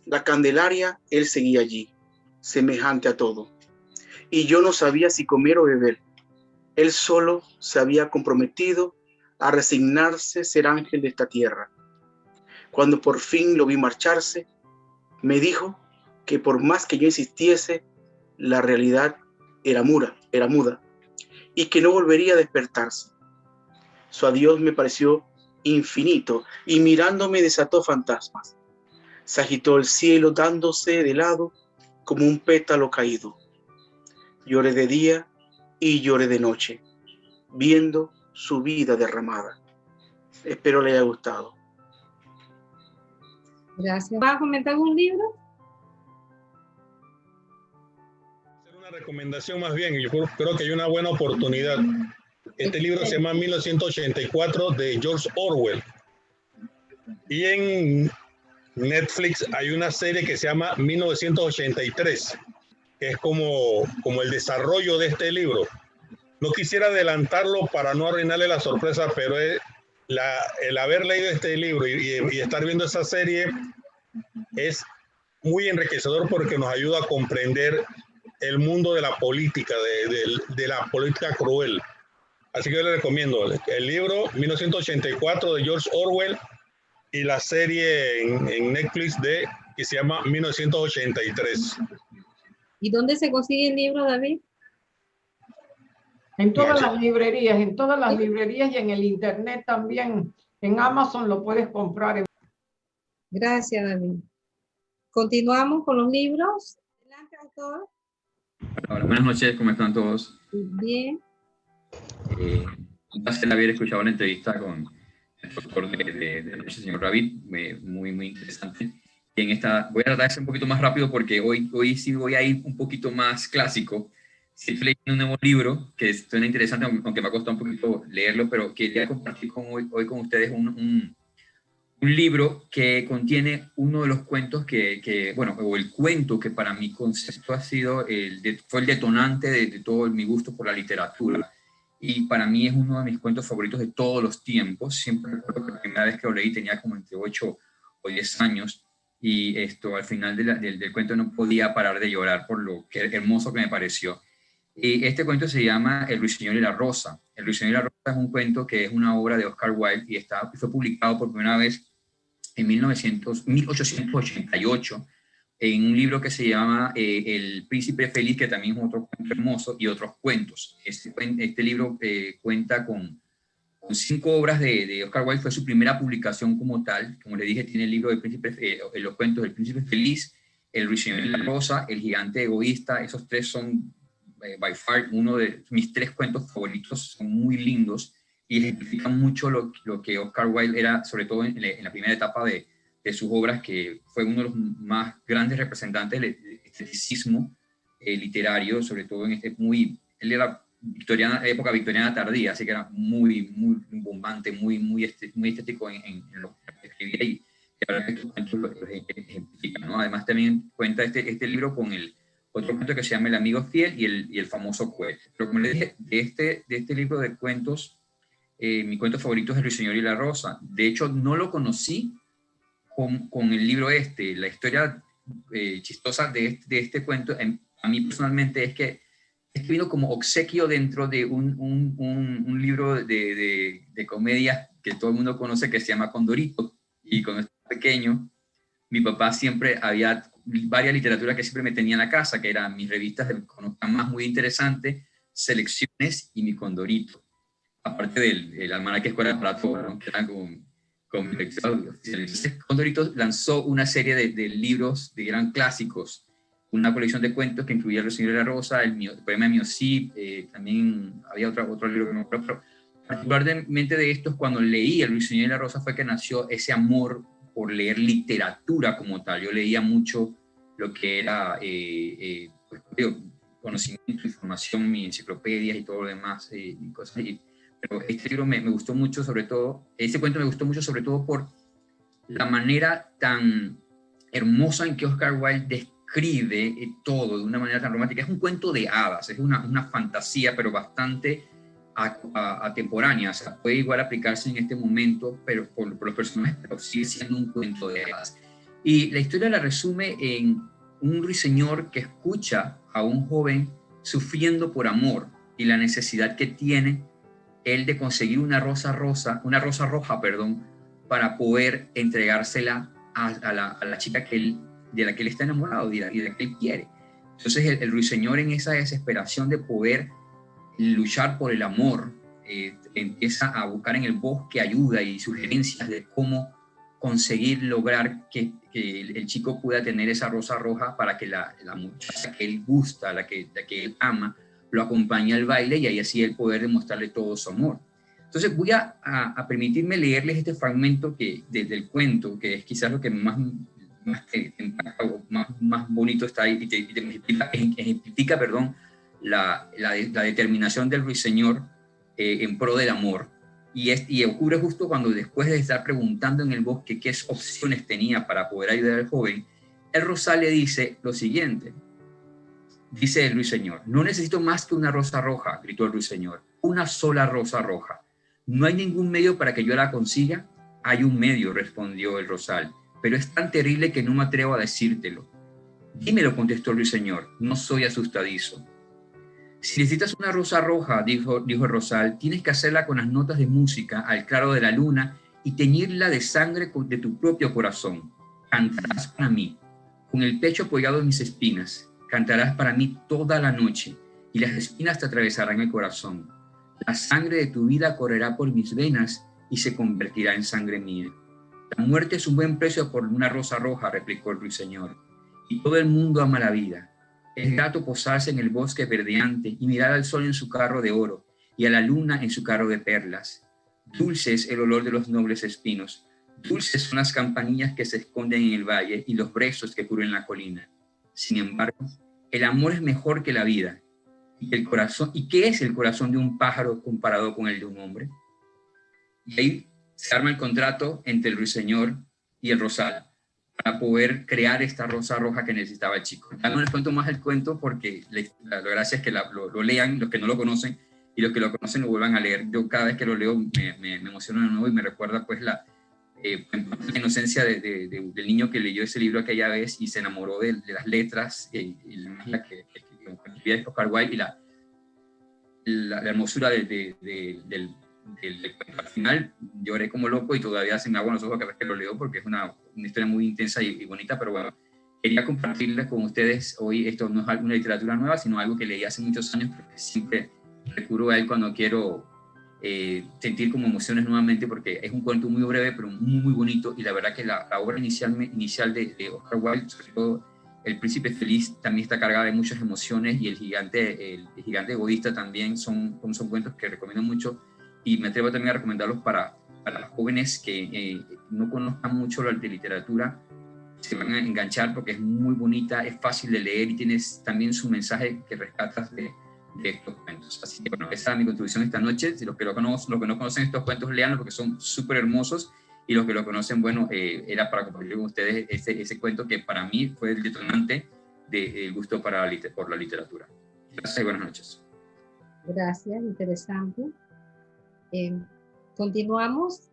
la candelaria, él seguía allí, semejante a todo. Y yo no sabía si comer o beber. Él solo se había comprometido a resignarse ser ángel de esta tierra. Cuando por fin lo vi marcharse, me dijo que por más que yo insistiese, la realidad era muda, era muda, y que no volvería a despertarse. Su adiós me pareció infinito, y mirándome desató fantasmas. Se agitó el cielo dándose de lado como un pétalo caído. Lloré de día y lloré de noche, viendo su vida derramada. Espero le haya gustado. Gracias. ¿Va a comentar algún libro? recomendación más bien, yo creo que hay una buena oportunidad. Este libro se llama 1984 de George Orwell. Y en Netflix hay una serie que se llama 1983, que es como, como el desarrollo de este libro. No quisiera adelantarlo para no arruinarle la sorpresa, pero el haber leído este libro y, estar viendo esa serie es muy enriquecedor porque nos ayuda a comprender el mundo de la política, de, la política cruel. Así que yo le recomiendo el libro 1984 de George Orwell y la serie en, Netflix de que se llama 1983. ¿Y dónde se consigue el libro, David? En todas las librerías, en todas las librerías y en el internet también. En Amazon lo puedes comprar. Gracias, David. Continuamos con los libros. Adelante, autor buenas noches, ¿cómo están todos? Bien. Eh, un placer haber escuchado la entrevista con el doctor de, de, de señor Ravid, muy, muy interesante. Y en esta, voy a tratar de ser un poquito más rápido porque hoy, hoy sí voy a ir un poquito más clásico. Estoy leyendo un nuevo libro que suena interesante, aunque me ha costado un poquito leerlo, pero quería compartir con hoy, hoy con ustedes un, un un libro que contiene uno de los cuentos que, bueno, o el cuento que para mi concepto ha sido, el fue el detonante de, todo mi gusto por la literatura. Y para mí es uno de mis cuentos favoritos de todos los tiempos. Siempre recuerdo que la primera vez que lo leí tenía como entre 8 o 10 años y esto al final del, del, cuento no podía parar de llorar por lo que hermoso que me pareció. Y este cuento se llama El Ruiseñor y la Rosa. El Ruiseñor y la Rosa es un cuento que es una obra de Oscar Wilde y está, fue publicado por primera vez en 1900, 1888 en un libro que se llama eh, El Príncipe Feliz, que también es otro cuento hermoso, y otros cuentos. Este, este libro eh, cuenta con, con, cinco obras de, de, Oscar Wilde, fue su primera publicación como tal. Como le dije, tiene el libro del Príncipe, eh, los cuentos del Príncipe Feliz, El Ruiseñor y la Rosa, El Gigante Egoísta. Esos tres son, by far, uno de mis tres cuentos favoritos, son muy lindos y ejemplifica mucho lo, lo, que Oscar Wilde era, sobre todo en, la primera etapa de, de, sus obras, que fue uno de los más grandes representantes del esteticismo eh, literario, sobre todo en este muy, él era victoriana, época victoriana tardía, así que era muy, muy bombante, muy, muy, muy estético en, en, lo que escribía y, y ahora estos cuentos lo, ejemplifican, ¿no? Además también cuenta este, este libro con el otro cuento que se llama El amigo fiel y el, y el famoso cuento. Pero como les dije, de este, de este libro de cuentos, eh, mi cuento favorito es El Ruiseñor y la Rosa. De hecho, no lo conocí con, con el libro este. La historia eh, chistosa de este, de este cuento, a mí personalmente, es que, es que vino como obsequio dentro de un, un, un, libro de, de, de comedia que todo el mundo conoce que se llama Condorito. Y cuando estaba pequeño, mi papá siempre había varias literaturas que siempre me tenía en la casa, que eran mis revistas de más muy interesantes, Selecciones y mi Condorito. Aparte del el almanaque escuela para todos, que eran con, con Entonces, Condorito lanzó una serie de, de, libros de gran clásicos, una colección de cuentos que incluía El Señor de la Rosa, el, el poema de Miocip, eh, también había otro, otro libro que no pero particularmente de estos, cuando leí El Señor de la Rosa fue que nació ese amor por leer literatura como tal. Yo leía mucho lo que era eh, eh, pues, conocimiento, información, mi enciclopedias y todo lo demás, eh, y cosas. pero este libro me, me, gustó mucho, sobre todo, este cuento me gustó mucho, sobre todo por la manera tan hermosa en que Oscar Wilde describe todo de una manera tan romántica. Es un cuento de hadas, es una, una fantasía, pero bastante atemporánea, o sea, puede igual aplicarse en este momento, pero por, por los personajes, pero sigue siendo un cuento de hadas. Y la historia la resume en un ruiseñor que escucha a un joven sufriendo por amor y la necesidad que tiene él de conseguir una rosa rosa, una rosa roja, perdón, para poder entregársela a, la, chica que él, de la que él está enamorado y la, que él quiere. Entonces el, el, ruiseñor en esa desesperación de poder luchar por el amor, eh, empieza a buscar en el bosque ayuda y sugerencias de cómo conseguir lograr que, que el, chico pueda tener esa rosa roja para que la, la muchacha que él gusta, la que, la que él ama, lo acompañe al baile y ahí así él poder demostrarle todo su amor. Entonces voy a, a, a permitirme leerles este fragmento que, de, del cuento, que es quizás lo que más, más, más, más bonito está ahí y te, te ejemplifica, ejemplifica, perdón, la, la, la determinación del ruiseñor eh, en pro del amor. Y, es, y ocurre justo cuando después de estar preguntando en el bosque qué opciones tenía para poder ayudar al joven, el rosal le dice lo siguiente. Dice el ruiseñor, no necesito más que una rosa roja, gritó el ruiseñor, una sola rosa roja. ¿No hay ningún medio para que yo la consiga? Hay un medio, respondió el rosal, pero es tan terrible que no me atrevo a decírtelo. Dímelo, contestó el ruiseñor, no soy asustadizo. Si necesitas una rosa roja, dijo, dijo Rosal, tienes que hacerla con las notas de música al claro de la luna y teñirla de sangre de tu propio corazón. Cantarás para mí, con el pecho apoyado en mis espinas. Cantarás para mí toda la noche y las espinas te atravesarán el corazón. La sangre de tu vida correrá por mis venas y se convertirá en sangre mía. La muerte es un buen precio por una rosa roja, replicó el ruiseñor. Y todo el mundo ama la vida es grato posarse en el bosque verdeante y mirar al sol en su carro de oro y a la luna en su carro de perlas. Dulce es el olor de los nobles espinos. Dulces son las campanillas que se esconden en el valle y los brezos que cubren la colina. Sin embargo, el amor es mejor que la vida. ¿Y, el corazón, ¿Y qué es el corazón de un pájaro comparado con el de un hombre? Y ahí se arma el contrato entre el ruiseñor y el rosal para poder crear esta rosa roja que necesitaba el chico. Ya no les cuento más el cuento porque la, gracia es que lo, lean los que no lo conocen y los que lo conocen lo vuelvan a leer. Yo cada vez que lo leo me, me, emociono de nuevo y me recuerda pues la, eh, la inocencia de, de, del niño que leyó ese libro aquella vez y se enamoró de, las letras y, y la que, que Oscar Wilde y la, la, la hermosura del, al final lloré como loco y todavía se me aguan los ojos cada vez que lo leo porque es una, una historia muy intensa y, y, bonita, pero bueno, quería compartirles con ustedes hoy, esto no es alguna literatura nueva, sino algo que leí hace muchos años, porque siempre recurro a él cuando quiero eh, sentir como emociones nuevamente, porque es un cuento muy breve, pero muy, muy bonito, y la verdad que la, la obra inicial, inicial de, de, Oscar Wilde, sobre todo El Príncipe Feliz, también está cargada de muchas emociones, y El Gigante, el, el gigante Egoísta también son, son cuentos que recomiendo mucho, y me atrevo también a recomendarlos para, para los jóvenes que eh, no conozcan mucho la de literatura, se van a enganchar porque es muy bonita, es fácil de leer y tienes también su mensaje que rescatas de, de estos cuentos. Así que bueno, esa es mi contribución esta noche. Si los que, lo conocen, los que no conocen estos cuentos, leanlos porque son súper hermosos y los que lo conocen, bueno, eh, era para compartir con ustedes ese, ese cuento que para mí fue el detonante del gusto para la, por la literatura. Gracias y buenas noches. Gracias, interesante. Eh, continuamos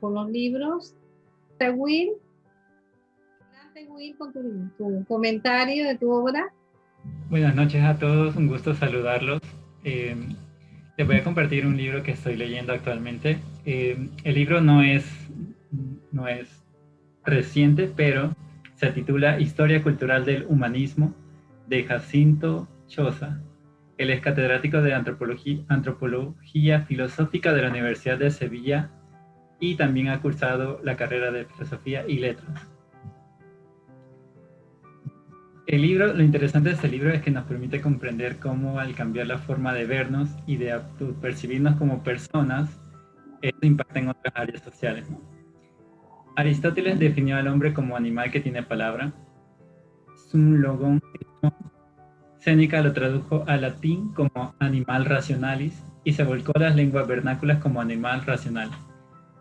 con los libros. Will, Will con tu, comentario de tu obra. Buenas noches a todos, un gusto saludarlos. Eh, les voy a compartir un libro que estoy leyendo actualmente. Eh, el libro no es, no es reciente, pero se titula Historia Cultural del Humanismo de Jacinto Choza. Él es catedrático de Antropología, Antropología Filosófica de la Universidad de Sevilla y también ha cursado la carrera de Filosofía y Letras. El libro, lo interesante de este libro es que nos permite comprender cómo al cambiar la forma de vernos y de percibirnos como personas, esto impacta en otras áreas sociales. Aristóteles definió al hombre como animal que tiene palabra. Sum logón. Séneca lo tradujo al latín como animal racionalis y se volcó a las lenguas vernáculas como animal racional.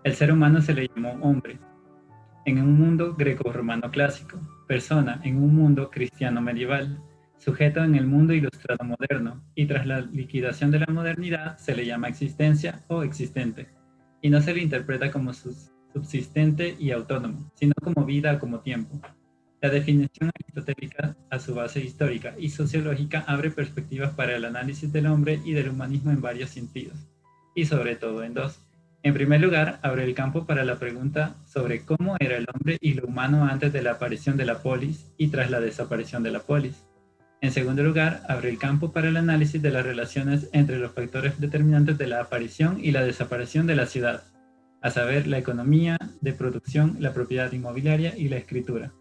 El ser humano se le llamó hombre. En un mundo greco-romano clásico, persona en un mundo cristiano medieval, sujeto en el mundo ilustrado moderno, y tras la liquidación de la modernidad se le llama existencia o existente, y no se le interpreta como subsistente y autónomo, sino como vida o como tiempo. La definición aristotélica, a su base histórica y sociológica, abre perspectivas para el análisis del hombre y del humanismo en varios sentidos, y sobre todo en dos en primer lugar, abre el campo para la pregunta sobre cómo era el hombre y lo humano antes de la aparición de la polis y tras la desaparición de la polis. En segundo lugar, abre el campo para el análisis de las relaciones entre los factores determinantes de la aparición y la desaparición de la ciudad, a saber, la economía de producción, la propiedad inmobiliaria y la escritura.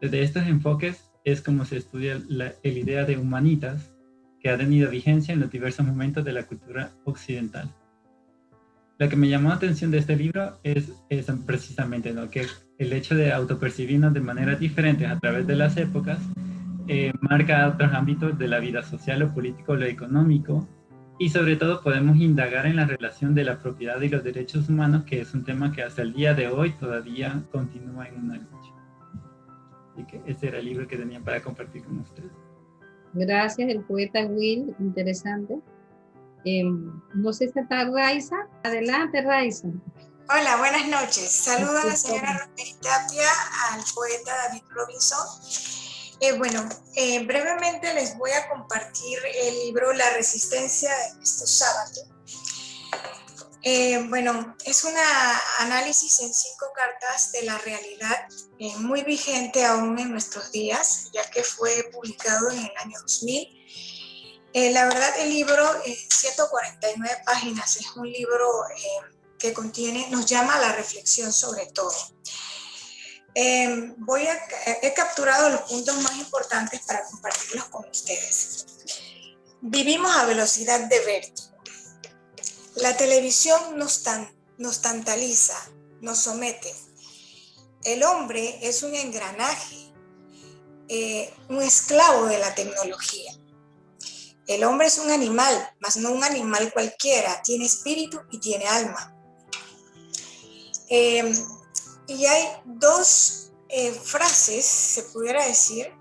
Desde estos enfoques es como se estudia la idea de humanitas, que ha tenido vigencia en los diversos momentos de la cultura occidental. Lo que me llamó la atención de este libro es, precisamente ¿no? que el hecho de autopercibirnos de maneras diferentes a través de las épocas eh, marca otros ámbitos de la vida social, lo político, lo económico, y sobre todo podemos indagar en la relación de la propiedad y los derechos humanos, que es un tema que hasta el día de hoy todavía continúa en una. Así que ese era el libro que tenía para compartir con ustedes. Gracias, el poeta Will, interesante. Em, no sé si está Raiza. Adelante, Raiza. Hola, buenas noches. Saludo a la señora Rosemary Tapia, al poeta David Robinson. Eh, bueno, eh, brevemente les voy a compartir el libro La resistencia de estos sábados. Eh, bueno, es un análisis en cinco cartas de la realidad muy vigente aún en nuestros días, ya que fue publicado en el año 2000 eh, la verdad, el libro, en 149 páginas, es un libro eh, que contiene, nos llama a la reflexión sobre todo. Eh, voy a, he capturado los puntos más importantes para compartirlos con ustedes. Vivimos a velocidad de vértigo. La televisión nos, nos tantaliza, nos somete. El hombre es un engranaje, un esclavo de la tecnología. El hombre es un animal, mas no un animal cualquiera, tiene espíritu y tiene alma. Em, y hay dos eh, frases, se pudiera decir,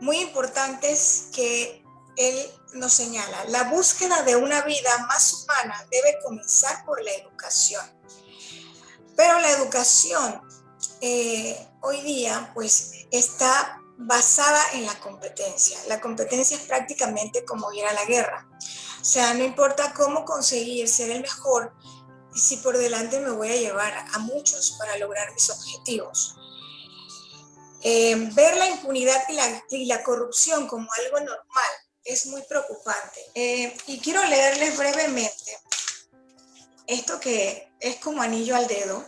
muy importantes que él nos señala. La búsqueda de una vida más humana debe comenzar por la educación. Pero la educación eh, hoy día pues está basada en la competencia. La competencia es prácticamente como ir a la guerra. O sea, no importa cómo conseguir ser el mejor, si por delante me voy a llevar a muchos para lograr mis objetivos. Eh, ver la impunidad y la, corrupción como algo normal es muy preocupante. Eh, y quiero leerles brevemente esto que es como anillo al dedo.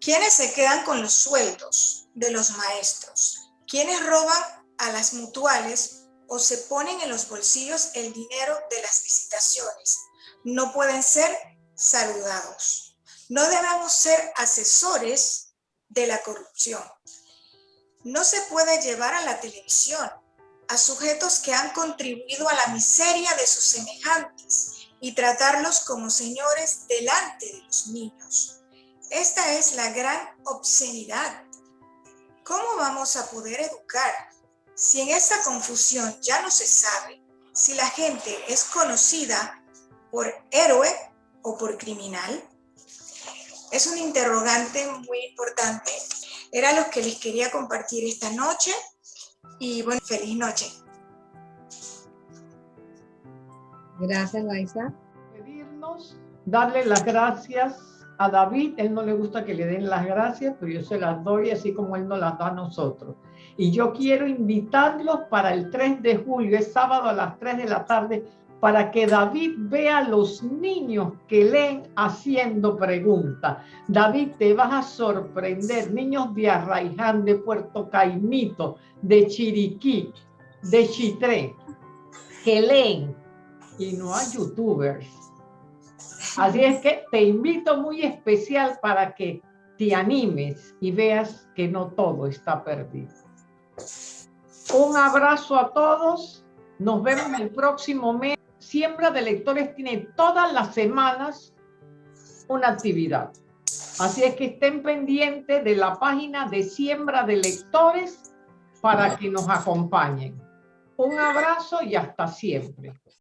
¿Quiénes se quedan con los sueldos de los maestros? quienes roban a las mutuales o se ponen en los bolsillos el dinero de las visitaciones no pueden ser saludados. No debemos ser asesores de la corrupción. No se puede llevar a la televisión a sujetos que han contribuido a la miseria de sus semejantes y tratarlos como señores delante de los niños. Esta es la gran obscenidad ¿Cómo vamos a poder educar Si en esta confusión ya no se sabe si la gente es conocida por héroe o por criminal, es un interrogante muy importante. Era lo que les quería compartir esta noche y bueno, feliz noche. Gracias, Laisa. Pedirnos, darle las gracias a David. Él no le gusta que le den las gracias, pero yo se las doy así como él nos las da a nosotros. Y yo quiero invitarlos para el 3 de julio, es sábado a las 3 de la tarde, para que David vea a los niños que leen haciendo preguntas. David, te vas a sorprender, niños de Arraiján, de Puerto Caimito, de Chiriquí, de Chitré, que leen y no hay youtubers. Así es que te invito muy especial para que te animes y veas que no todo está perdido. Un abrazo a todos. Nos vemos el próximo mes. Siembra de Lectores tiene todas las semanas una actividad. Así es que estén pendientes de la página de Siembra de Lectores para que nos acompañen. Un abrazo y hasta siempre.